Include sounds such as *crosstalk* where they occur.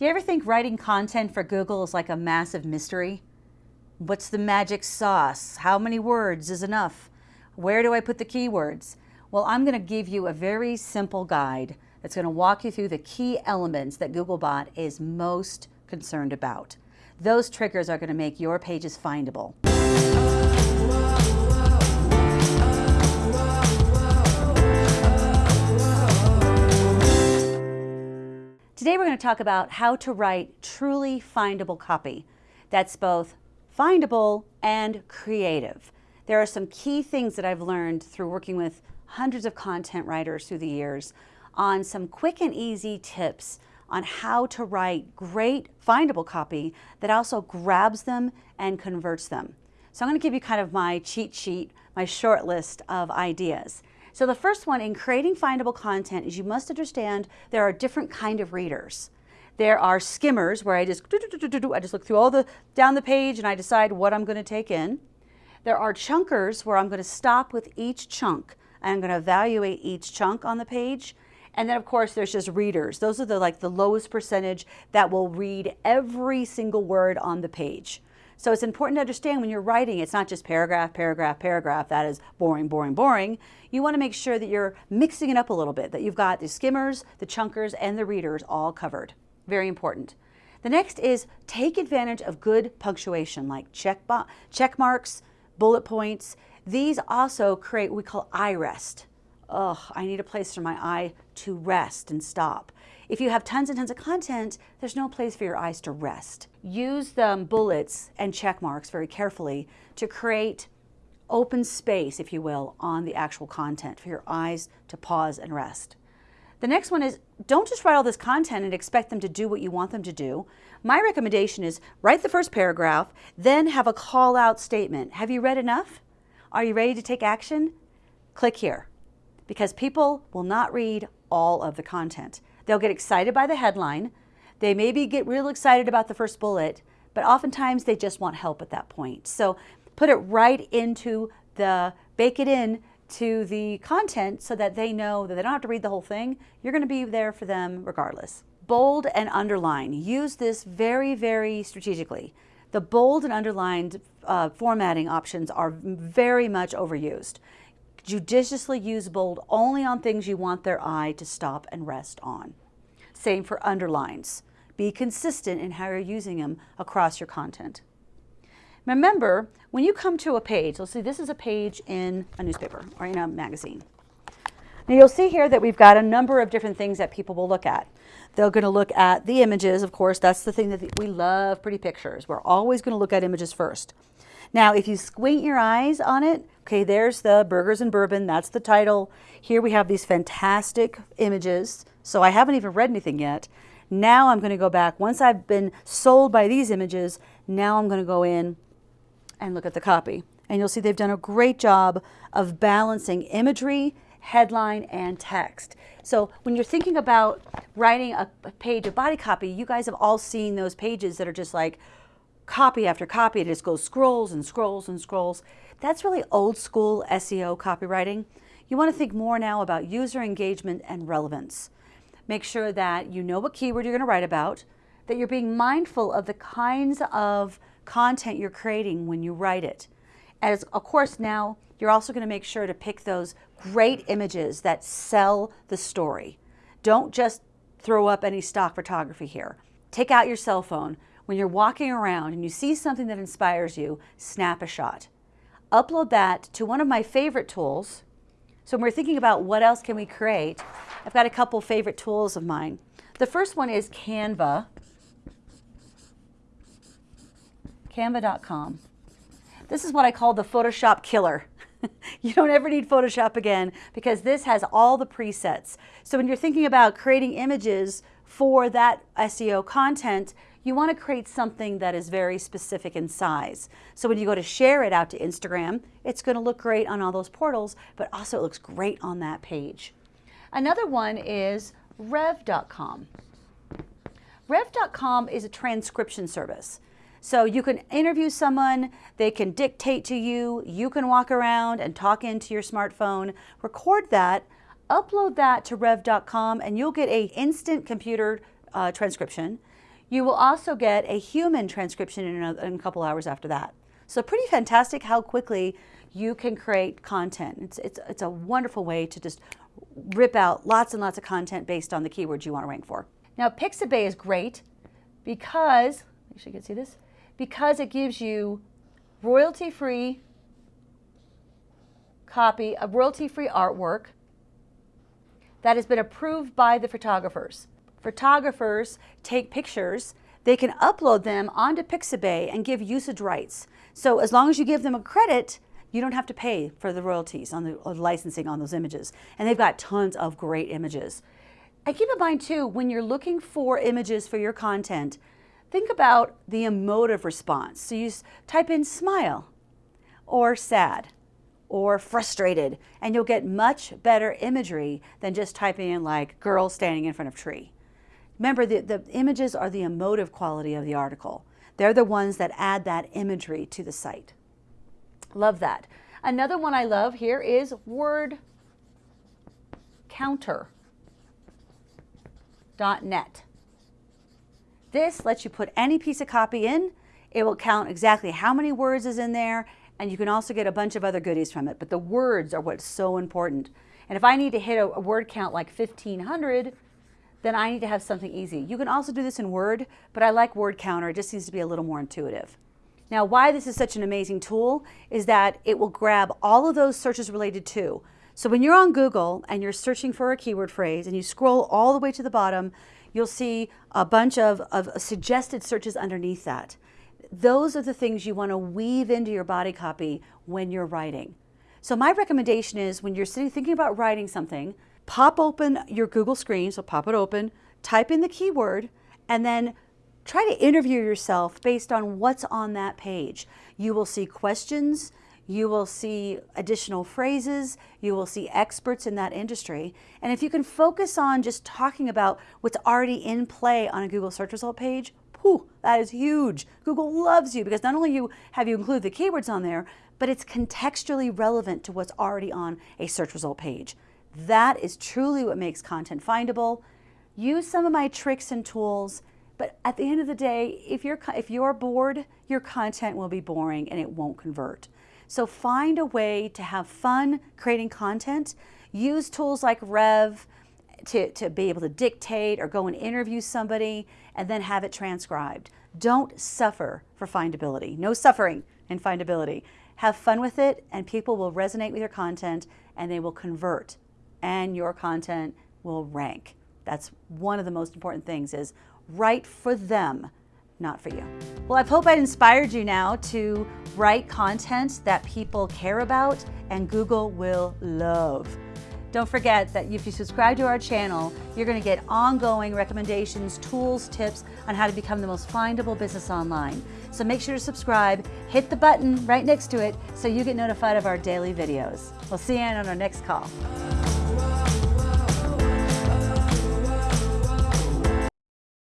Do you ever think writing content for Google is like a massive mystery? What's the magic sauce? How many words is enough? Where do I put the keywords? Well, I'm going to give you a very simple guide that's going to walk you through the key elements that Googlebot is most concerned about. Those triggers are going to make your pages findable. Today we're going to talk about how to write truly findable copy that's both findable and creative. There are some key things that I've learned through working with hundreds of content writers through the years on some quick and easy tips on how to write great findable copy that also grabs them and converts them. So I'm going to give you kind of my cheat sheet, my short list of ideas. So the first one in creating findable content is you must understand there are different kind of readers. There are skimmers where I just I just look through all the down the page and I decide what I'm going to take in. There are chunkers where I'm going to stop with each chunk. I'm going to evaluate each chunk on the page. And then of course there's just readers. Those are the like the lowest percentage that will read every single word on the page. So it's important to understand when you're writing, it's not just paragraph, paragraph, paragraph, that is boring, boring, boring. You want to make sure that you're mixing it up a little bit, that you've got the skimmers, the chunkers, and the readers all covered. Very important. The next is take advantage of good punctuation like check, check marks, bullet points. These also create what we call eye rest. Oh, I need a place for my eye to rest and stop. If you have tons and tons of content, there's no place for your eyes to rest. Use the bullets and check marks very carefully to create open space, if you will, on the actual content for your eyes to pause and rest. The next one is don't just write all this content and expect them to do what you want them to do. My recommendation is write the first paragraph, then have a call out statement. Have you read enough? Are you ready to take action? Click here because people will not read all of the content. They'll get excited by the headline. They maybe get real excited about the first bullet, but oftentimes they just want help at that point. So put it right into the, bake it in to the content so that they know that they don't have to read the whole thing. You're going to be there for them regardless. Bold and underline. Use this very, very strategically. The bold and underlined uh, formatting options are very much overused. Judiciously use bold only on things you want their eye to stop and rest on. Same for underlines. Be consistent in how you're using them across your content. Remember, when you come to a page, let's see, this is a page in a newspaper or in a magazine. Now you'll see here that we've got a number of different things that people will look at. They're going to look at the images, of course, that's the thing that we love, pretty pictures. We're always going to look at images first. Now, if you squint your eyes on it, okay, there's the Burgers and Bourbon, that's the title. Here we have these fantastic images. So I haven't even read anything yet. Now I'm going to go back. Once I've been sold by these images, now I'm going to go in and look at the copy. And you'll see they've done a great job of balancing imagery, headline, and text. So when you're thinking about writing a, page of body copy, you guys have all seen those pages that are just like, copy after copy. It just goes scrolls and scrolls and scrolls. That's really old school SEO copywriting. You want to think more now about user engagement and relevance. Make sure that you know what keyword you're going to write about, that you're being mindful of the kinds of content you're creating when you write it. As of course now, you're also going to make sure to pick those great images that sell the story. Don't just throw up any stock photography here. Take out your cell phone, when you're walking around and you see something that inspires you, snap a shot. Upload that to one of my favorite tools. So when we're thinking about what else can we create, I've got a couple favorite tools of mine. The first one is Canva, canva.com. This is what I call the Photoshop killer. *laughs* you don't ever need Photoshop again because this has all the presets. So when you're thinking about creating images for that SEO content, you want to create something that is very specific in size. So when you go to share it out to Instagram, it's going to look great on all those portals, but also it looks great on that page. Another one is rev.com. Rev.com is a transcription service. So you can interview someone, they can dictate to you, you can walk around and talk into your smartphone, record that, upload that to rev.com and you'll get a instant computer uh, transcription You will also get a human transcription in a, in a couple hours after that. So pretty fantastic how quickly you can create content. It's, it's, it's a wonderful way to just rip out lots and lots of content based on the keywords you want to rank for. Now Pixabay is great because, you should see this, because it gives you royalty-free copy of royalty-free artwork that has been approved by the photographers. Photographers take pictures, they can upload them onto Pixabay and give usage rights. So as long as you give them a credit, you don't have to pay for the royalties on the licensing on those images. And they've got tons of great images. And keep in mind too, when you're looking for images for your content, think about the emotive response. So you type in smile or sad or frustrated, and you'll get much better imagery than just typing in like girl standing in front of tree. Remember, the, the images are the emotive quality of the article. They're the ones that add that imagery to the site. Love that. Another one I love here is word counter.net. This lets you put any piece of copy in. It will count exactly how many words is in there and you can also get a bunch of other goodies from it, but the words are what's so important. And if I need to hit a, a word count like 1500, then I need to have something easy. You can also do this in Word, but I like Word Counter. It just seems to be a little more intuitive. Now, why this is such an amazing tool is that it will grab all of those searches related to. So when you're on Google and you're searching for a keyword phrase and you scroll all the way to the bottom, you'll see a bunch of, of suggested searches underneath that those are the things you want to weave into your body copy when you're writing. So my recommendation is when you're sitting thinking about writing something, pop open your Google screen, so pop it open, type in the keyword, and then try to interview yourself based on what's on that page. You will see questions, you will see additional phrases, you will see experts in that industry. And if you can focus on just talking about what's already in play on a Google search result page, Whew, that is huge. Google loves you because not only you have you include the keywords on there, but it's contextually relevant to what's already on a search result page. That is truly what makes content findable. Use some of my tricks and tools, but at the end of the day, if you're, if you're bored, your content will be boring and it won't convert. So find a way to have fun creating content. Use tools like Rev, to, to be able to dictate or go and interview somebody and then have it transcribed. Don't suffer for findability. No suffering in findability. Have fun with it and people will resonate with your content and they will convert and your content will rank. That's one of the most important things is write for them, not for you. Well, I hope I inspired you now to write content that people care about and Google will love. Don't forget that if you subscribe to our channel, you're going to get ongoing recommendations, tools, tips on how to become the most findable business online. So make sure to subscribe, hit the button right next to it so you get notified of our daily videos. We'll see you on our next call.